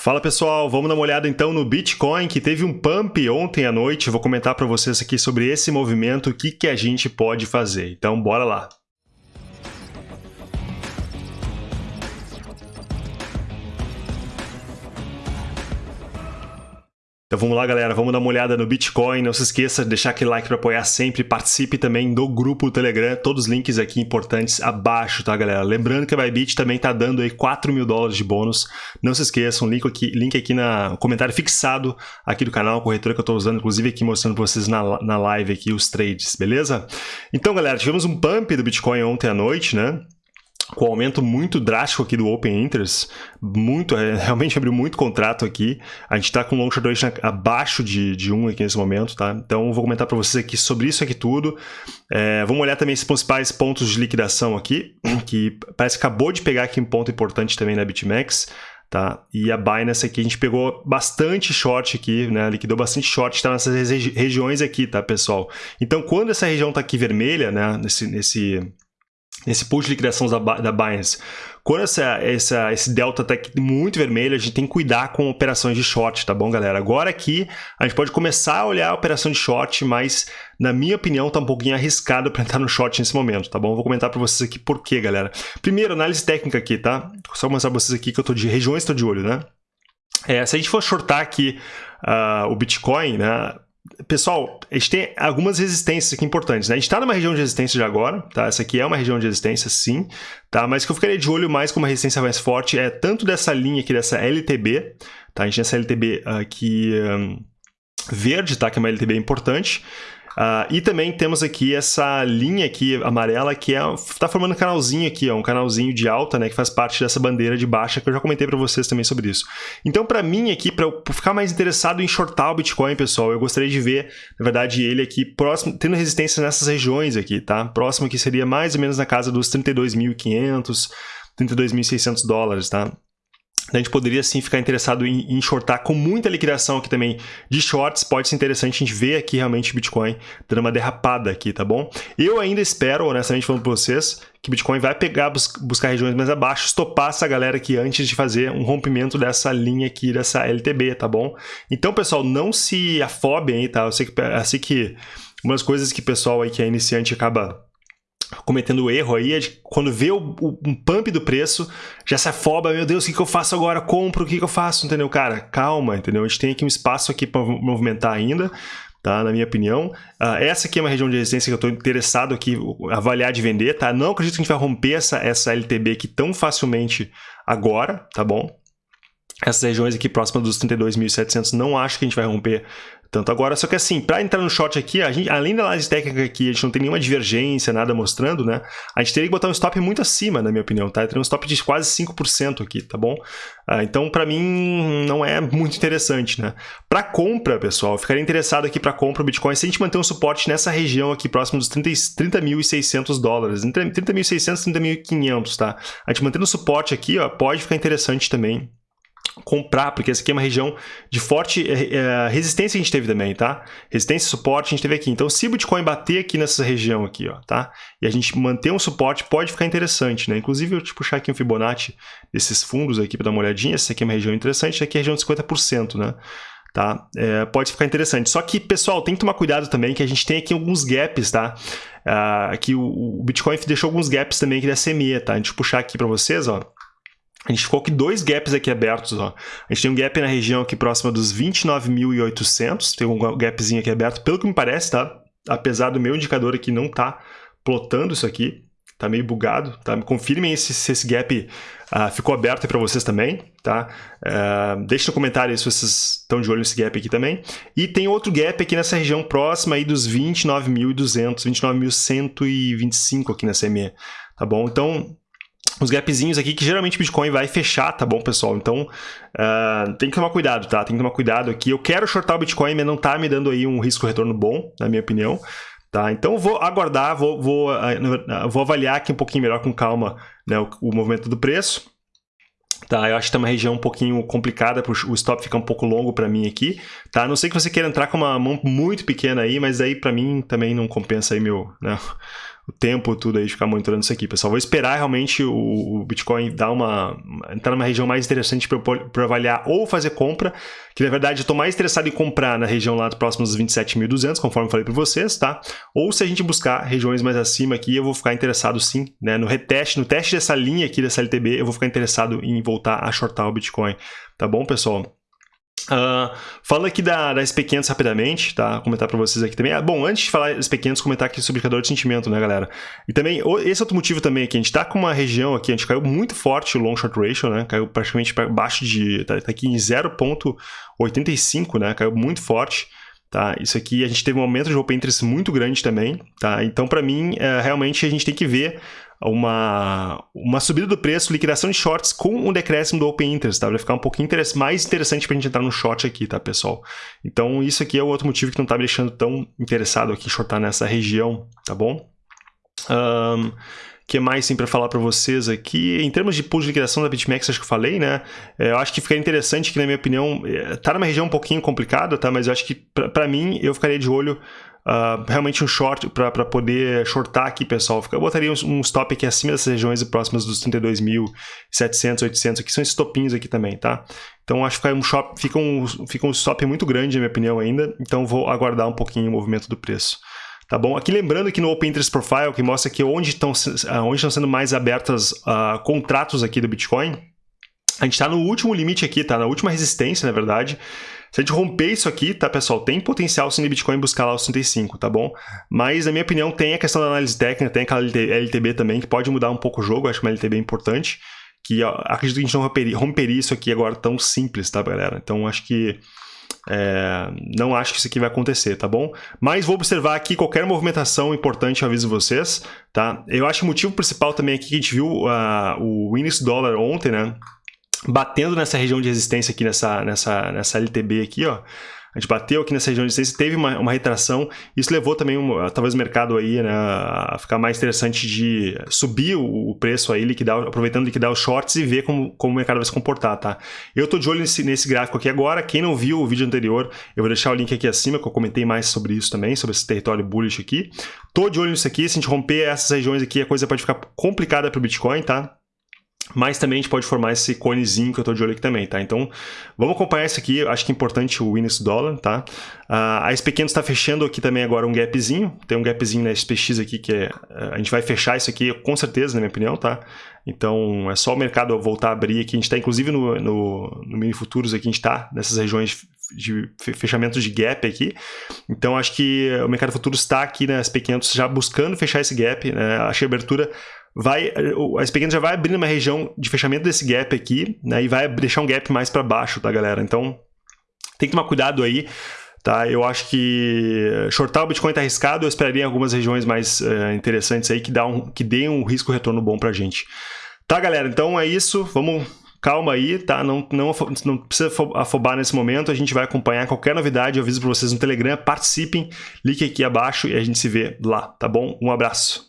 Fala pessoal, vamos dar uma olhada então no Bitcoin que teve um pump ontem à noite. Vou comentar para vocês aqui sobre esse movimento, o que, que a gente pode fazer. Então bora lá. Então vamos lá, galera, vamos dar uma olhada no Bitcoin. Não se esqueça de deixar aquele like para apoiar sempre. Participe também do grupo Telegram. Todos os links aqui importantes abaixo, tá, galera? Lembrando que a Bybit também tá dando aí 4 mil dólares de bônus. Não se esqueçam, link aqui, link aqui na comentário fixado aqui do canal, a corretora que eu estou usando, inclusive aqui mostrando para vocês na, na live aqui os trades, beleza? Então, galera, tivemos um pump do Bitcoin ontem à noite, né? Com o aumento muito drástico aqui do Open Interest, muito, é, realmente abriu muito contrato aqui. A gente está com long short duration abaixo de, de 1 aqui nesse momento, tá? Então vou comentar para vocês aqui sobre isso aqui tudo. É, vamos olhar também esses principais pontos de liquidação aqui, que parece que acabou de pegar aqui um ponto importante também na BitMEX. Tá? E a Binance aqui, a gente pegou bastante short aqui, né? Liquidou bastante short, está nessas regi regiões aqui, tá, pessoal? Então, quando essa região está aqui vermelha, né? Nesse, nesse, nesse push de liquidação da, da Binance. Quando essa, essa, esse delta está muito vermelho, a gente tem que cuidar com operações de short, tá bom, galera? Agora aqui, a gente pode começar a olhar a operação de short, mas, na minha opinião, tá um pouquinho arriscado para entrar no short nesse momento, tá bom? Vou comentar para vocês aqui por quê, galera. Primeiro, análise técnica aqui, tá? Só mostrar para vocês aqui que eu tô de regiões, estou de olho, né? É, se a gente for shortar aqui uh, o Bitcoin, né? Pessoal, a gente tem algumas resistências aqui importantes, né? A gente está numa região de resistência de agora, tá? Essa aqui é uma região de resistência, sim, tá? Mas que eu ficaria de olho mais com uma resistência mais forte é tanto dessa linha aqui, dessa LTB, tá? A gente tem essa LTB aqui um, verde, tá? Que é uma LTB importante, Uh, e também temos aqui essa linha aqui amarela que é, tá formando um canalzinho aqui, ó, um canalzinho de alta, né, que faz parte dessa bandeira de baixa que eu já comentei para vocês também sobre isso. Então, para mim aqui, para eu ficar mais interessado em shortar o Bitcoin, pessoal, eu gostaria de ver, na verdade, ele aqui próximo, tendo resistência nessas regiões aqui, tá? Próximo aqui seria mais ou menos na casa dos 32.500, 32.600 dólares, tá? A gente poderia sim ficar interessado em, em shortar com muita liquidação aqui também de shorts. Pode ser interessante a gente ver aqui realmente Bitcoin dando uma derrapada aqui, tá bom? Eu ainda espero, honestamente falando para vocês, que Bitcoin vai pegar, bus buscar regiões mais abaixo, estopar essa galera aqui antes de fazer um rompimento dessa linha aqui, dessa LTB, tá bom? Então, pessoal, não se afobem aí, tá? Eu sei que, eu sei que uma das coisas que o pessoal aí que é iniciante acaba cometendo o erro aí é quando vê o, o, um pump do preço, já se afoba, meu Deus, o que, que eu faço agora? Compro, o que, que eu faço? Entendeu? Cara, calma, entendeu? A gente tem aqui um espaço aqui para movimentar ainda, tá? Na minha opinião. Uh, essa aqui é uma região de resistência que eu estou interessado aqui avaliar de vender, tá? Não acredito que a gente vai romper essa, essa LTB aqui tão facilmente agora, tá bom? Essas regiões aqui próximas dos 32.700 não acho que a gente vai romper tanto agora. Só que assim, para entrar no short aqui, a gente, além da análise técnica aqui, a gente não tem nenhuma divergência, nada mostrando, né? A gente teria que botar um stop muito acima, na minha opinião, tá? Teria um stop de quase 5% aqui, tá bom? Ah, então, para mim, não é muito interessante, né? Para compra, pessoal, eu ficaria interessado aqui para compra o Bitcoin se a gente manter um suporte nessa região aqui, próximo dos 30.600 30 dólares. 30.600, 30.500, tá? A gente mantendo o suporte aqui, ó, pode ficar interessante também comprar, porque essa aqui é uma região de forte é, resistência que a gente teve também, tá? Resistência e suporte a gente teve aqui. Então, se o Bitcoin bater aqui nessa região aqui, ó, tá? E a gente manter um suporte, pode ficar interessante, né? Inclusive, eu te puxar aqui um Fibonacci desses fundos aqui para dar uma olhadinha. Essa aqui é uma região interessante, essa aqui é a região de 50%, né? Tá? É, pode ficar interessante. Só que, pessoal, tem que tomar cuidado também, que a gente tem aqui alguns gaps, tá? Uh, aqui o, o Bitcoin deixou alguns gaps também aqui da CME, tá? A gente puxar aqui para vocês, ó. A gente ficou com dois gaps aqui abertos. Ó. A gente tem um gap na região aqui próxima dos 29.800. Tem um gapzinho aqui aberto, pelo que me parece, tá? Apesar do meu indicador aqui não tá plotando isso aqui. Tá meio bugado, tá? Confirmem se, se esse gap uh, ficou aberto para vocês também, tá? Uh, deixe no comentário se vocês estão de olho nesse gap aqui também. E tem outro gap aqui nessa região próxima aí dos 29.200, 29.125 aqui na CME, tá bom? Então, os gapzinhos aqui que geralmente o Bitcoin vai fechar, tá bom, pessoal? Então, uh, tem que tomar cuidado, tá? Tem que tomar cuidado aqui. Eu quero shortar o Bitcoin, mas não tá me dando aí um risco-retorno bom, na minha opinião. Tá? Então, vou aguardar, vou, vou, uh, vou avaliar aqui um pouquinho melhor com calma né, o, o movimento do preço. Tá, eu acho que tá uma região um pouquinho complicada, o stop fica um pouco longo para mim aqui, tá? A não sei que você queira entrar com uma mão muito pequena aí, mas aí para mim também não compensa aí meu, né? O tempo tudo aí de ficar monitorando isso aqui, pessoal. Vou esperar realmente o, o Bitcoin dar uma entrar numa região mais interessante para avaliar ou fazer compra, que na verdade eu estou mais interessado em comprar na região lá próximos dos 27.200, conforme eu falei para vocês, tá? Ou se a gente buscar regiões mais acima aqui, eu vou ficar interessado sim, né? No reteste, no teste dessa linha aqui dessa LTB, eu vou ficar interessado em voltar a shortar o Bitcoin, tá bom, pessoal? Uh, falando aqui da, da SP500 rapidamente, tá? Comentar para vocês aqui também. Ah, bom, antes de falar SP500, comentar aqui sobre o indicador de sentimento, né, galera? E também, esse outro motivo também aqui, a gente tá com uma região aqui, a gente caiu muito forte o long short ratio, né? Caiu praticamente para baixo de, tá, tá aqui em 0.85, né? Caiu muito forte. Tá? Isso aqui a gente teve um aumento de open interest muito grande também, tá? Então, para mim, é, realmente a gente tem que ver uma, uma subida do preço, liquidação de shorts com um decréscimo do Open Interest, tá? Vai ficar um pouquinho mais interessante para a gente entrar no short aqui, tá, pessoal? Então, isso aqui é o outro motivo que não está me deixando tão interessado aqui em shortar nessa região, tá bom? Um, que mais tem para falar para vocês aqui? Em termos de pool de liquidação da BitMEX, acho que eu falei, né? É, eu acho que ficaria interessante que, na minha opinião, é, tá numa região um pouquinho complicada, tá? Mas eu acho que, para mim, eu ficaria de olho Uh, realmente um short para poder shortar aqui, pessoal. Eu botaria um, um stop aqui acima dessas regiões próximas dos 32.700, 800, que são esses topinhos aqui também, tá? Então acho que fica um, shop, fica, um, fica um stop muito grande, na minha opinião, ainda. Então vou aguardar um pouquinho o movimento do preço. Tá bom? Aqui lembrando que no Open Interest Profile, que mostra aqui onde estão, ah, onde sendo mais abertas uh, contratos aqui do Bitcoin, a gente está no último limite aqui, tá? Na última resistência, na verdade. Se a gente romper isso aqui, tá, pessoal, tem potencial sim de Bitcoin buscar lá os 65, tá bom? Mas, na minha opinião, tem a questão da análise técnica, tem aquela LTB também, que pode mudar um pouco o jogo, acho que uma LTB é importante, que ó, acredito que a gente não romperia isso aqui agora tão simples, tá, galera? Então, acho que... É, não acho que isso aqui vai acontecer, tá bom? Mas vou observar aqui qualquer movimentação importante, eu aviso vocês, tá? Eu acho que o motivo principal também aqui que a gente viu uh, o índice dólar ontem, né? batendo nessa região de resistência aqui, nessa, nessa, nessa LTB aqui, ó, a gente bateu aqui nessa região de resistência, teve uma, uma retração, isso levou também, um, talvez o mercado aí, né, a ficar mais interessante de subir o, preço aí, liquidar, aproveitando liquidar os shorts e ver como, como o mercado vai se comportar, tá? Eu tô de olho nesse, nesse gráfico aqui agora, quem não viu o vídeo anterior, eu vou deixar o link aqui acima, que eu comentei mais sobre isso também, sobre esse território bullish aqui. Tô de olho nisso aqui, se a gente romper essas regiões aqui, a coisa pode ficar complicada para o Bitcoin, tá? Mas também a gente pode formar esse conezinho que eu estou de olho aqui também, tá? Então, vamos acompanhar isso aqui. Acho que é importante o Winnes dólar, tá? Uh, a SP500 está fechando aqui também agora um gapzinho. Tem um gapzinho na SPX aqui que é... Uh, a gente vai fechar isso aqui com certeza, na minha opinião, tá? Então, é só o mercado voltar a abrir aqui. A gente está, inclusive, no, no, no Mini Futuros aqui, a gente está nessas regiões de fechamento de gap aqui. Então, acho que o mercado futuro está aqui na SP500 já buscando fechar esse gap. Né? Que a abertura vai, a SP500 já vai abrindo uma região de fechamento desse gap aqui, né, e vai deixar um gap mais para baixo, tá, galera? Então, tem que tomar cuidado aí, tá? Eu acho que shortar o Bitcoin tá arriscado, eu esperaria algumas regiões mais uh, interessantes aí que, dá um, que deem um risco retorno bom pra gente. Tá, galera? Então é isso, vamos calma aí, tá? Não, não, não precisa afobar nesse momento, a gente vai acompanhar qualquer novidade, eu aviso para vocês no Telegram, participem, link aqui abaixo e a gente se vê lá, tá bom? Um abraço.